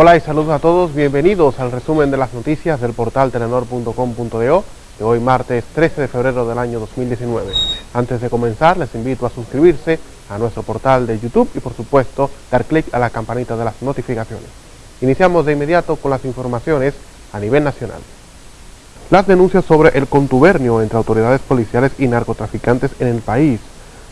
Hola y saludos a todos, bienvenidos al resumen de las noticias del portal telenor.com.do de hoy martes 13 de febrero del año 2019. Antes de comenzar les invito a suscribirse a nuestro portal de YouTube y por supuesto dar clic a la campanita de las notificaciones. Iniciamos de inmediato con las informaciones a nivel nacional. Las denuncias sobre el contubernio entre autoridades policiales y narcotraficantes en el país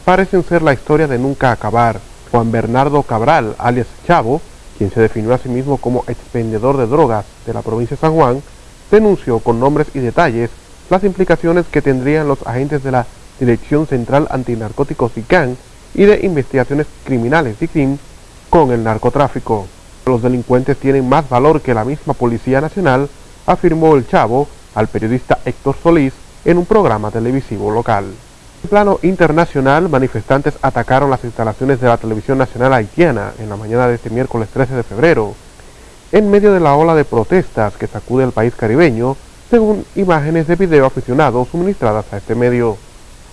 parecen ser la historia de nunca acabar. Juan Bernardo Cabral, alias Chavo, quien se definió a sí mismo como expendedor de drogas de la provincia de San Juan, denunció con nombres y detalles las implicaciones que tendrían los agentes de la Dirección Central Antinarcóticos CAN y de Investigaciones Criminales DICRIM con el narcotráfico. Los delincuentes tienen más valor que la misma Policía Nacional, afirmó el Chavo al periodista Héctor Solís en un programa televisivo local. Plano internacional, manifestantes atacaron las instalaciones de la televisión nacional haitiana en la mañana de este miércoles 13 de febrero, en medio de la ola de protestas que sacude al país caribeño, según imágenes de video aficionados suministradas a este medio.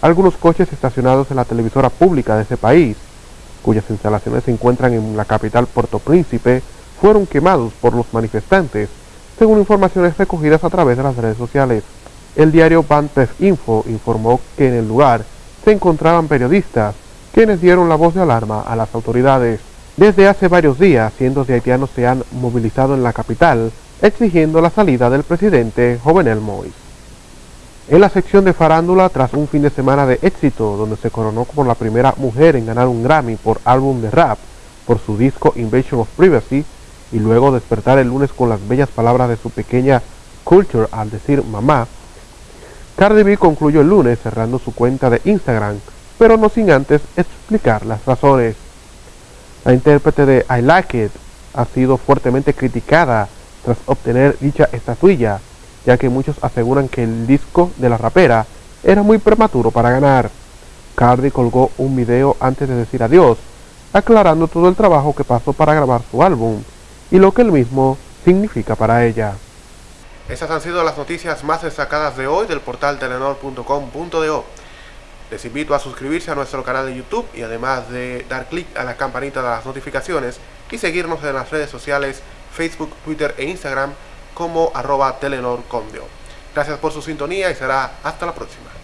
Algunos coches estacionados en la televisora pública de ese país, cuyas instalaciones se encuentran en la capital Puerto Príncipe, fueron quemados por los manifestantes, según informaciones recogidas a través de las redes sociales. El diario Banpef Info informó que en el lugar se encontraban periodistas, quienes dieron la voz de alarma a las autoridades. Desde hace varios días, cientos de haitianos se han movilizado en la capital, exigiendo la salida del presidente Jovenel Moïse. En la sección de farándula, tras un fin de semana de éxito, donde se coronó como la primera mujer en ganar un Grammy por álbum de rap, por su disco Invasion of Privacy, y luego despertar el lunes con las bellas palabras de su pequeña Culture al decir mamá, Cardi B concluyó el lunes cerrando su cuenta de Instagram, pero no sin antes explicar las razones. La intérprete de I Like It ha sido fuertemente criticada tras obtener dicha estatuilla, ya que muchos aseguran que el disco de la rapera era muy prematuro para ganar. Cardi colgó un video antes de decir adiós, aclarando todo el trabajo que pasó para grabar su álbum y lo que el mismo significa para ella. Estas han sido las noticias más destacadas de hoy del portal telenor.com.do. Les invito a suscribirse a nuestro canal de YouTube y además de dar clic a la campanita de las notificaciones y seguirnos en las redes sociales Facebook, Twitter e Instagram como arroba Telenor Gracias por su sintonía y será hasta la próxima.